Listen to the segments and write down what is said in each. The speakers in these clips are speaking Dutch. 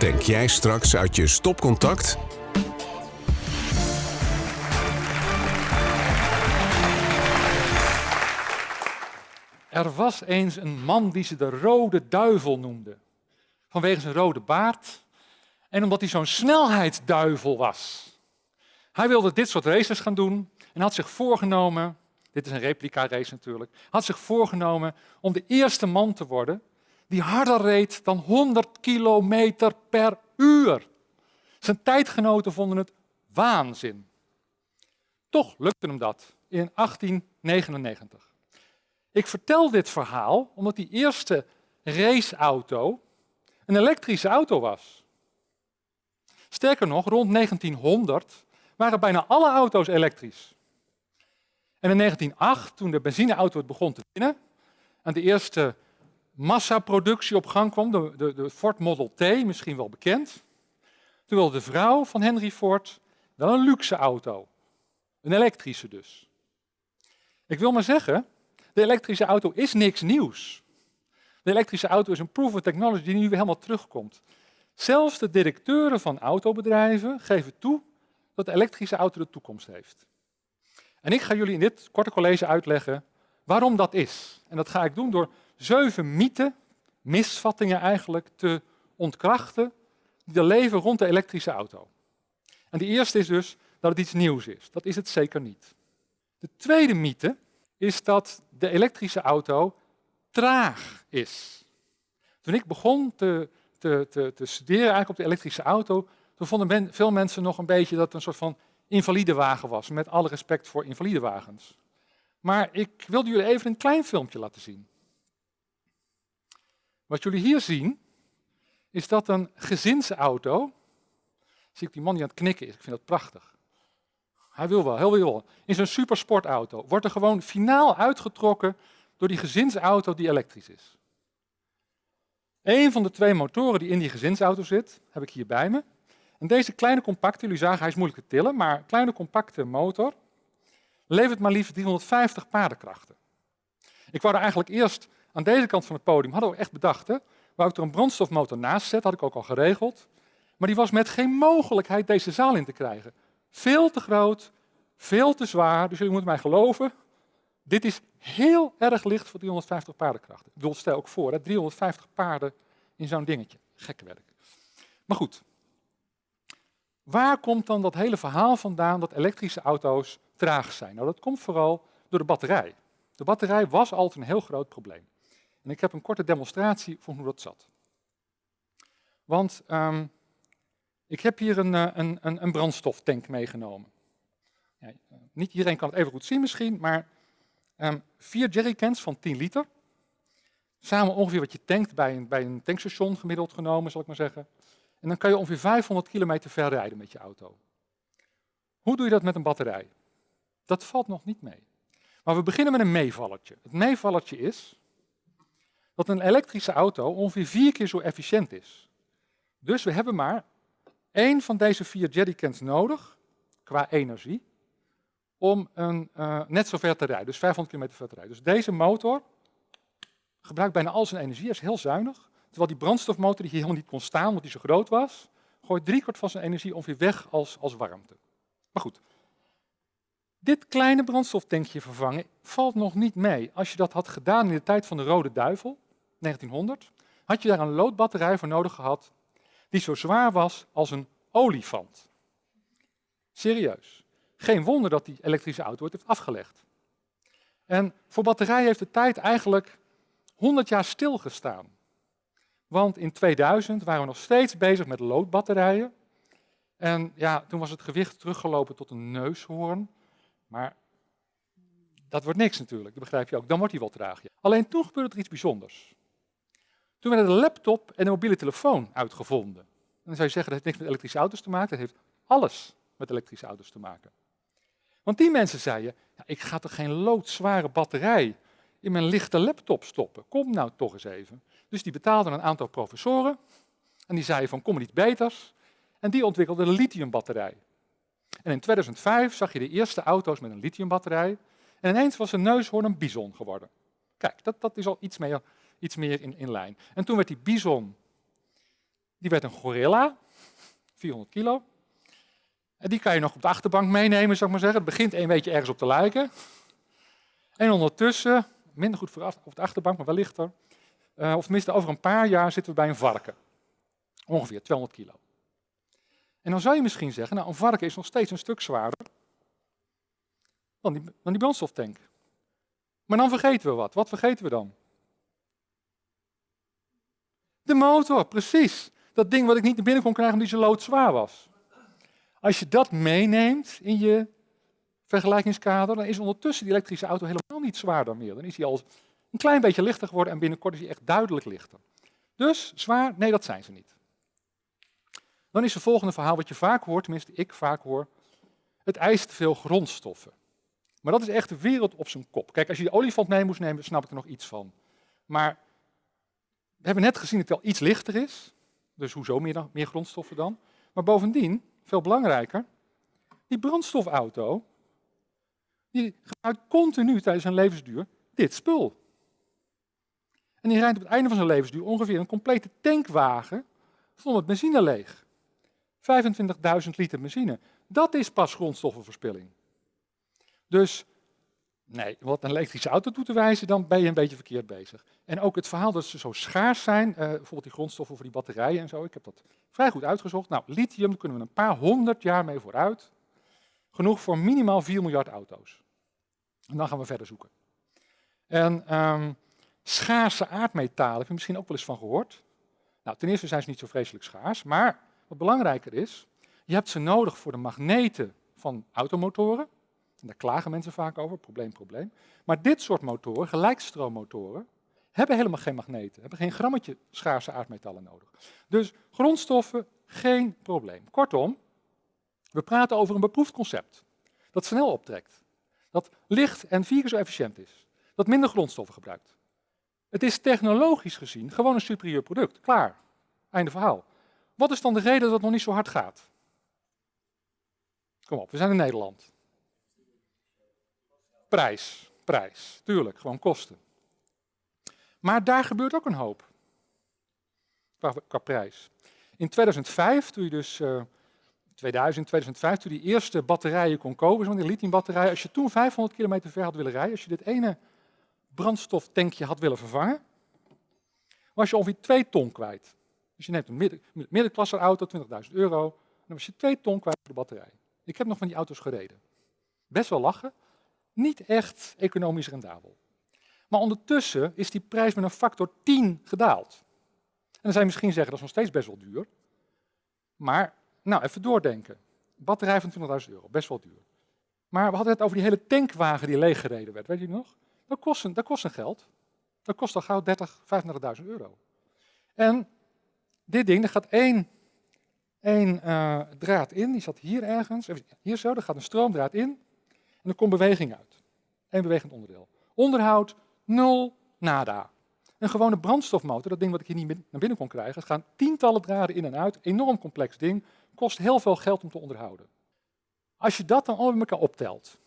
Tank jij straks uit je stopcontact? Er was eens een man die ze de rode duivel noemde. Vanwege zijn rode baard en omdat hij zo'n snelheidsduivel was. Hij wilde dit soort races gaan doen en had zich voorgenomen, dit is een replica race natuurlijk, had zich voorgenomen om de eerste man te worden die harder reed dan 100 kilometer per uur. Zijn tijdgenoten vonden het waanzin. Toch lukte hem dat in 1899. Ik vertel dit verhaal omdat die eerste raceauto een elektrische auto was. Sterker nog, rond 1900 waren bijna alle auto's elektrisch. En in 1908, toen de benzineauto begon te winnen en de eerste massaproductie op gang kwam, de, de, de, Ford Model T, misschien wel bekend, wilde de vrouw van Henry Ford wel een luxe auto. Een elektrische dus. Ik wil maar zeggen, de elektrische auto is niks nieuws. De elektrische auto is een proven technology die nu weer helemaal terugkomt. Zelfs de directeuren van autobedrijven geven toe dat de elektrische auto de toekomst heeft. En ik ga jullie in dit korte college uitleggen waarom dat is. En dat ga ik doen door zeven mythen, misvattingen eigenlijk, te ontkrachten die er leven rond de elektrische auto. En de eerste is dus dat het iets nieuws is. Dat is het zeker niet. De tweede mythe is dat de elektrische auto traag is. Toen ik begon te, te, te, te studeren eigenlijk op de elektrische auto, toen vonden veel mensen nog een beetje dat het een soort van invalide wagen was, met alle respect voor invalide wagens. Maar ik wilde jullie even een klein filmpje laten zien. Wat jullie hier zien, is dat een gezinsauto, zie ik die man die aan het knikken is, ik vind dat prachtig. Hij wil wel, heel wil. In zo'n supersportauto wordt er gewoon finaal uitgetrokken door die gezinsauto die elektrisch is. Een van de twee motoren die in die gezinsauto zit, heb ik hier bij me. En deze kleine compacte, jullie zagen hij is moeilijk te tillen, maar kleine compacte motor levert maar liefst 350 paardenkrachten. Ik wou er eigenlijk eerst aan deze kant van het podium, hadden we echt bedacht, wou ik er een brandstofmotor naast zetten, had ik ook al geregeld. Maar die was met geen mogelijkheid deze zaal in te krijgen. Veel te groot, veel te zwaar, dus jullie moeten mij geloven. Dit is heel erg licht voor 350 paardenkrachten. Ik bedoel, stel ook voor, hè, 350 paarden in zo'n dingetje. Gekke werk. Maar goed, waar komt dan dat hele verhaal vandaan dat elektrische auto's traag zijn? Nou, dat komt vooral door de batterij. De batterij was altijd een heel groot probleem. En ik heb een korte demonstratie van hoe dat zat. Want um, ik heb hier een, eh, een, een, een brandstoftank meegenomen. Ja, niet iedereen kan het even goed zien misschien, maar um, vier jerrycans van 10 liter. Samen ongeveer wat je tankt bij een, bij een tankstation gemiddeld genomen, zal ik maar zeggen. En dan kan je ongeveer 500 kilometer ver rijden met je auto. Hoe doe je dat met een batterij? Dat valt nog niet mee. Maar we beginnen met een meevallertje. Het meevallertje is dat een elektrische auto ongeveer vier keer zo efficiënt is. Dus we hebben maar één van deze vier jerrycans nodig, qua energie, om een, uh, net zo ver te rijden, dus 500 km ver te rijden. Dus deze motor gebruikt bijna al zijn energie, is heel zuinig. Terwijl die brandstofmotor die hier helemaal niet kon staan, omdat hij zo groot was, gooit driekwart van zijn energie ongeveer weg als, als warmte. Maar goed, dit kleine brandstoftankje vervangen valt nog niet mee. Als je dat had gedaan in de tijd van de Rode Duivel, 1900, had je daar een loodbatterij voor nodig gehad die zo zwaar was als een olifant. Serieus. Geen wonder dat die elektrische auto het heeft afgelegd. En voor batterijen heeft de tijd eigenlijk 100 jaar stilgestaan. Want in 2000 waren we nog steeds bezig met loodbatterijen. En ja, toen was het gewicht teruggelopen tot een neushoorn. Maar dat wordt niks natuurlijk, dat begrijp je ook. Dan wordt hij wel traag. Alleen toen gebeurde er iets bijzonders. Toen werden de laptop en de mobiele telefoon uitgevonden. En dan zou je zeggen, dat heeft niks met elektrische auto's te maken, dat heeft alles met elektrische auto's te maken. Want die mensen zeiden, ik ga toch geen loodzware batterij in mijn lichte laptop stoppen. Kom nou toch eens even. Dus die betaalden een aantal professoren en die zeiden van kom er iets beters. En die ontwikkelden een lithiumbatterij. En in 2005 zag je de eerste auto's met een lithiumbatterij. En ineens was een neushoorn een bison geworden. Kijk, dat, dat is al iets meer, iets meer in, in lijn. En toen werd die bison Die werd een gorilla, 400 kilo. En die kan je nog op de achterbank meenemen, zou ik maar zeggen. Het begint een beetje ergens op te lijken. En ondertussen, minder goed voor op de achterbank, maar wel lichter. Uh, of tenminste, over een paar jaar zitten we bij een varken. Ongeveer 200 kilo. En dan zou je misschien zeggen, nou een varken is nog steeds een stuk zwaarder dan die, dan die brandstoftank. Maar dan vergeten we wat. Wat vergeten we dan? De motor, precies. Dat ding wat ik niet naar binnen kon krijgen omdat zo loodzwaar was. Als je dat meeneemt in je vergelijkingskader, dan is ondertussen die elektrische auto helemaal niet zwaarder meer. Dan is hij al een klein beetje lichter geworden en binnenkort is hij echt duidelijk lichter. Dus zwaar, nee dat zijn ze niet. Dan is het volgende verhaal wat je vaak hoort, tenminste ik vaak hoor, het eist veel grondstoffen. Maar dat is echt de wereld op zijn kop. Kijk, als je de olifant mee moest nemen, snap ik er nog iets van. Maar we hebben net gezien dat het wel iets lichter is. Dus hoezo meer, meer grondstoffen dan? Maar bovendien, veel belangrijker, die brandstofauto, die gebruikt continu tijdens zijn levensduur dit spul. En die rijdt op het einde van zijn levensduur ongeveer een complete tankwagen vol met benzine leeg. 25.000 liter benzine. Dat is pas grondstoffenverspilling. Dus nee, wat een elektrische auto toe te wijzen, dan ben je een beetje verkeerd bezig. En ook het verhaal dat ze zo schaars zijn, uh, bijvoorbeeld die grondstoffen voor die batterijen en zo, ik heb dat vrij goed uitgezocht. Nou, lithium, kunnen we een paar honderd jaar mee vooruit. Genoeg voor minimaal 4 miljard auto's. En dan gaan we verder zoeken. En um, schaarse aardmetalen, heb je misschien ook wel eens van gehoord. Nou, ten eerste zijn ze niet zo vreselijk schaars, maar wat belangrijker is, je hebt ze nodig voor de magneten van automotoren. Daar klagen mensen vaak over, probleem, probleem. Maar dit soort motoren, gelijkstroommotoren, hebben helemaal geen magneten, hebben geen grammetje schaarse aardmetallen nodig. Dus grondstoffen, geen probleem. Kortom, we praten over een beproefd concept dat snel optrekt, dat licht en vier keer zo efficiënt is, dat minder grondstoffen gebruikt. Het is technologisch gezien gewoon een superieur product. Klaar. Einde verhaal. Wat is dan de reden dat het nog niet zo hard gaat? Kom op, we zijn in Nederland. Prijs, prijs, tuurlijk, gewoon kosten. Maar daar gebeurt ook een hoop. Qua, prijs. In 2005, toen je dus, uh, 2000, 2005, toen die eerste batterijen kon kopen, zo'n lithiumbatterij, als je toen 500 kilometer ver had willen rijden, als je dit ene brandstoftankje had willen vervangen, was je ongeveer 2 ton kwijt. Dus je neemt een midden, middenklasse auto, 20.000 euro, dan was je 2 ton kwijt voor de batterij. Ik heb nog van die auto's gereden. Best wel lachen, niet echt economisch rendabel. Maar ondertussen is die prijs met een factor 10 gedaald. En dan zou misschien zeggen, dat is nog steeds best wel duur. Maar, nou, even doordenken. Batterij van 20.000 euro, best wel duur. Maar we hadden het over die hele tankwagen die leeggereden werd, weet je nog? Dat kost een, dat kost een geld. Dat kost al gauw 30, 35.000 euro. En dit ding, er gaat één, één uh, draad in, die zat hier ergens, hier zo, er gaat een stroomdraad in en er komt beweging uit. Eén bewegend onderdeel. Onderhoud, nul, nada. Een gewone brandstofmotor, dat ding wat ik hier niet naar binnen kon krijgen, het gaan tientallen draden in en uit, enorm complex ding, kost heel veel geld om te onderhouden. Als je dat dan allemaal met elkaar optelt,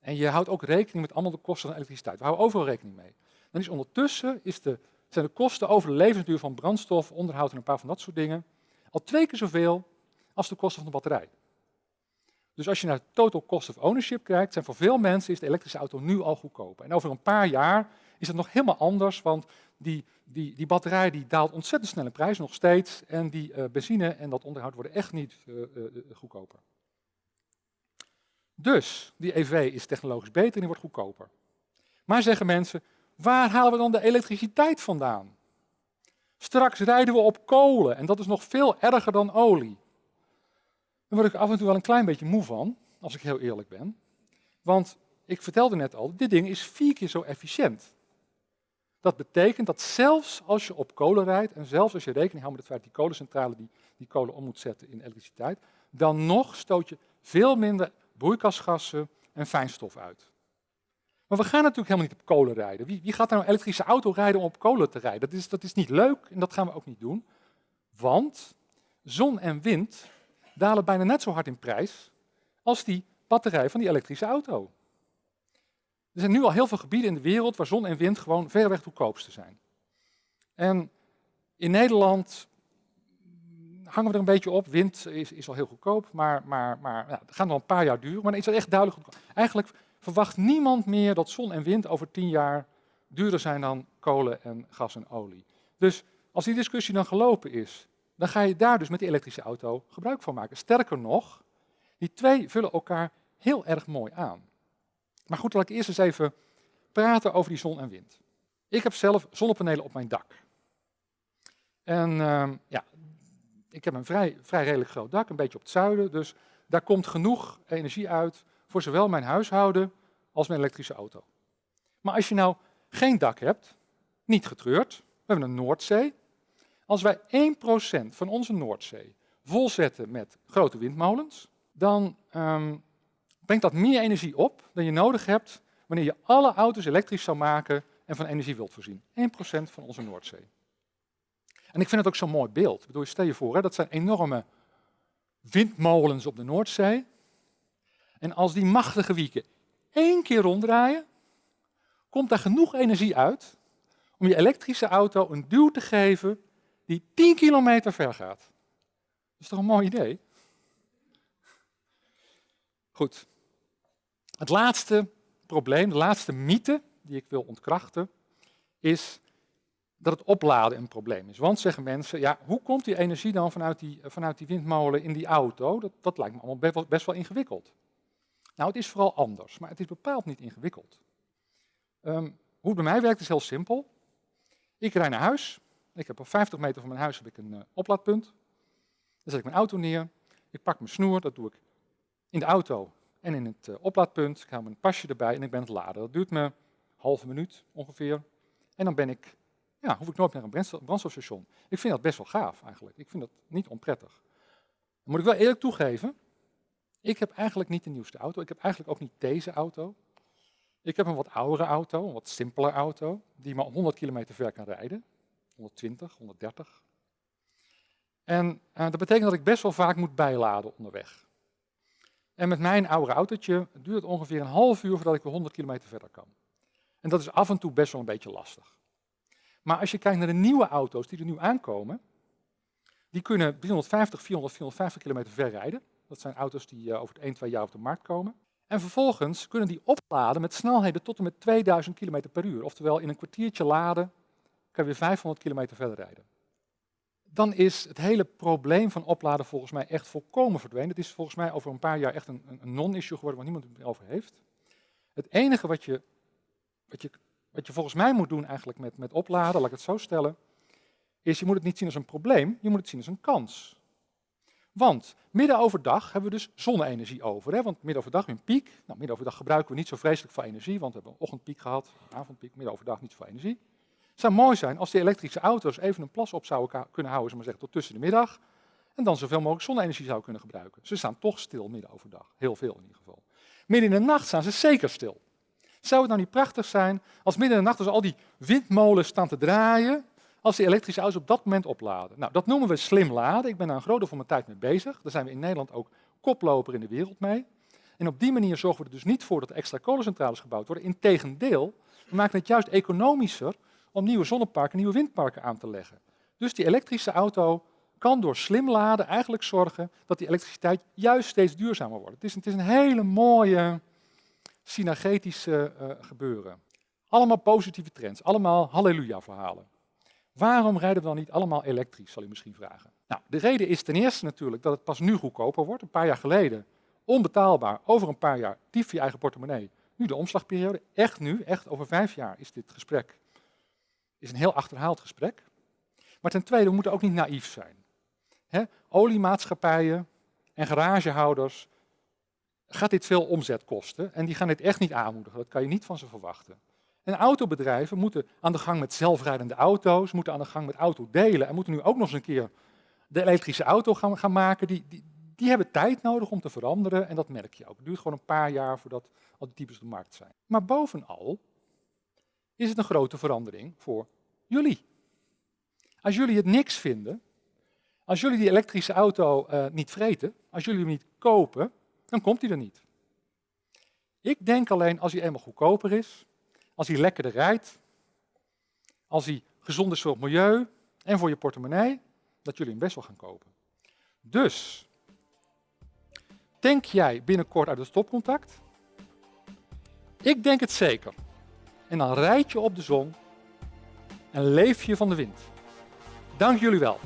en je houdt ook rekening met allemaal de kosten van elektriciteit, we houden overal rekening mee, dan is ondertussen is de, zijn de kosten over de levensduur van brandstof, onderhoud en een paar van dat soort dingen, al twee keer zoveel als de kosten van de batterij. Dus als je naar total cost of ownership kijkt, zijn voor veel mensen is de elektrische auto nu al goedkoper. En over een paar jaar is het nog helemaal anders, want die, die, die batterij die daalt ontzettend snel in prijs nog steeds. En die uh, benzine en dat onderhoud worden echt niet uh, uh, goedkoper. Dus die EV is technologisch beter en die wordt goedkoper. Maar zeggen mensen, waar halen we dan de elektriciteit vandaan? Straks rijden we op kolen en dat is nog veel erger dan olie. Daar word ik af en toe wel een klein beetje moe van, als ik heel eerlijk ben. Want ik vertelde net al, dit ding is vier keer zo efficiënt. Dat betekent dat zelfs als je op kolen rijdt en zelfs als je rekening houdt met het feit dat die kolencentrale die, die kolen om moet zetten in elektriciteit, dan nog stoot je veel minder broeikasgassen en fijnstof uit. Maar we gaan natuurlijk helemaal niet op kolen rijden. Wie, wie gaat nou een elektrische auto rijden om op kolen te rijden? Dat is, dat is niet leuk en dat gaan we ook niet doen. Want zon en wind dalen bijna net zo hard in prijs als die batterij van die elektrische auto. Er zijn nu al heel veel gebieden in de wereld waar zon en wind gewoon verreweg goedkoopste zijn. En in Nederland hangen we er een beetje op. Wind is, is al heel goedkoop, maar, maar, maar ja, het gaat nog een paar jaar duren. Maar dan is dat echt duidelijk goedkoop. Eigenlijk verwacht niemand meer dat zon en wind over tien jaar duurder zijn dan kolen en gas en olie. Dus als die discussie dan gelopen is, dan ga je daar dus met die elektrische auto gebruik van maken. Sterker nog, die twee vullen elkaar heel erg mooi aan. Maar goed, laat ik eerst eens even praten over die zon en wind. Ik heb zelf zonnepanelen op mijn dak. En uh, ja, ik heb een vrij, vrij redelijk groot dak, een beetje op het zuiden. Dus daar komt genoeg energie uit voor zowel mijn huishouden als mijn elektrische auto. Maar als je nou geen dak hebt, niet getreurd, we hebben een Noordzee. Als wij 1% van onze Noordzee volzetten met grote windmolens, dan um, brengt dat meer energie op dan je nodig hebt wanneer je alle auto's elektrisch zou maken en van energie wilt voorzien. 1% van onze Noordzee. En ik vind het ook zo'n mooi beeld. Ik bedoel, stel je voor, hè, dat zijn enorme windmolens op de Noordzee. En als die machtige wieken één keer ronddraaien, komt daar genoeg energie uit om je elektrische auto een duw te geven die 10 kilometer ver gaat. Dat is toch een mooi idee? Goed. Het laatste probleem, de laatste mythe die ik wil ontkrachten, is dat het opladen een probleem is. Want zeggen mensen, ja, hoe komt die energie dan vanuit die, vanuit die windmolen in die auto? Dat, dat lijkt me allemaal best wel, ingewikkeld. Nou, het is vooral anders, maar het is bepaald niet ingewikkeld. Um, hoe het bij mij werkt is heel simpel. Ik rijd naar huis. Ik heb op 50 meter van mijn huis heb ik een uh, oplaadpunt. Dan zet ik mijn auto neer. Ik pak mijn snoer, dat doe ik in de auto en in het uh, oplaadpunt. Ik haal mijn pasje erbij en ik ben het laden. Dat duurt me een halve minuut ongeveer. En dan ben ik ja, hoef ik nooit naar een brandstofstation. Ik vind dat best wel gaaf eigenlijk. Ik vind dat niet onprettig. Dan moet ik wel eerlijk toegeven, ik heb eigenlijk niet de nieuwste auto. Ik heb eigenlijk ook niet deze auto. Ik heb een wat oudere auto, een wat simpeler auto, die maar 100 kilometer ver kan rijden. 120, 130. En uh, dat betekent dat ik best wel vaak moet bijladen onderweg. En met mijn oude autootje duurt het ongeveer een half uur voordat ik weer 100 kilometer verder kan. En dat is af en toe best wel een beetje lastig. Maar als je kijkt naar de nieuwe auto's die er nu aankomen, die kunnen 350, 400, 450 kilometer ver rijden. Dat zijn auto's die uh, over 1, 2 jaar op de markt komen. En vervolgens kunnen die opladen met snelheden tot en met 2000 km per uur. Oftewel in een kwartiertje laden kan je weer 500 kilometer verder rijden. Dan is het hele probleem van opladen volgens mij echt volkomen verdwenen. Het is volgens mij over een paar jaar echt een, een non-issue geworden waar niemand het over heeft. Het enige wat je, wat je wat je volgens mij moet doen eigenlijk met, met opladen, laat ik het zo stellen, is je moet het niet zien als een probleem, je moet het zien als een kans. Want midden overdag hebben we dus zonne-energie over. Hè? Want midden overdag een piek. Nou, midden overdag gebruiken we niet zo vreselijk veel energie, want we hebben een ochtendpiek gehad, avondpiek, midden overdag niet zoveel energie. Zou mooi zijn als die elektrische auto's even een plas op zouden kunnen houden, maar zeggen, tot tussen de middag. En dan zoveel mogelijk zonne-energie zouden kunnen gebruiken. Ze staan toch stil midden overdag. Heel veel in ieder geval. Midden in de nacht staan ze zeker stil. Zou het nou niet prachtig zijn als midden in de nacht als al die windmolens staan te draaien, als die elektrische auto's op dat moment opladen? Nou, dat noemen we slim laden. Ik ben daar een groot deel van mijn tijd mee bezig. Daar zijn we in Nederland ook koploper in de wereld mee. En op die manier zorgen we er dus niet voor dat extra kolencentrales gebouwd worden. Integendeel, we maken het juist economischer om nieuwe zonneparken, nieuwe windparken aan te leggen. Dus die elektrische auto kan door slim laden eigenlijk zorgen dat die elektriciteit juist steeds duurzamer wordt. Het is, het is een hele mooie, synergetische uh, gebeuren. Allemaal positieve trends, allemaal halleluja-verhalen. Waarom rijden we dan niet allemaal elektrisch, zal u misschien vragen. Nou, de reden is ten eerste natuurlijk dat het pas nu goedkoper wordt. Een paar jaar geleden onbetaalbaar, over een paar jaar dief je eigen portemonnee. Nu de omslagperiode, echt nu, echt over vijf jaar is dit gesprek is een heel achterhaald gesprek. Maar ten tweede, we moeten ook niet naïef zijn. He, oliemaatschappijen en garagehouders gaat dit veel omzet kosten en die gaan dit echt niet aanmoedigen. Dat kan je niet van ze verwachten. En autobedrijven moeten aan de gang met zelfrijdende auto's, moeten aan de gang met autodelen en moeten nu ook nog eens een keer de elektrische auto gaan, gaan maken. Die, die, die hebben tijd nodig om te veranderen en dat merk je ook. Het duurt gewoon een paar jaar voordat al die types op de markt zijn. Maar bovenal is het een grote verandering voor jullie. Als jullie het niks vinden, als jullie die elektrische auto uh, niet vreten, als jullie hem niet kopen, dan komt hij er niet. Ik denk alleen als hij eenmaal goedkoper is, als hij lekkerder rijdt, als hij gezond is voor het milieu en voor je portemonnee, dat jullie hem best wel gaan kopen. Dus, tank jij binnenkort uit het stopcontact? Ik denk het zeker. En dan rijd je op de zon en leef je van de wind. Dank jullie wel.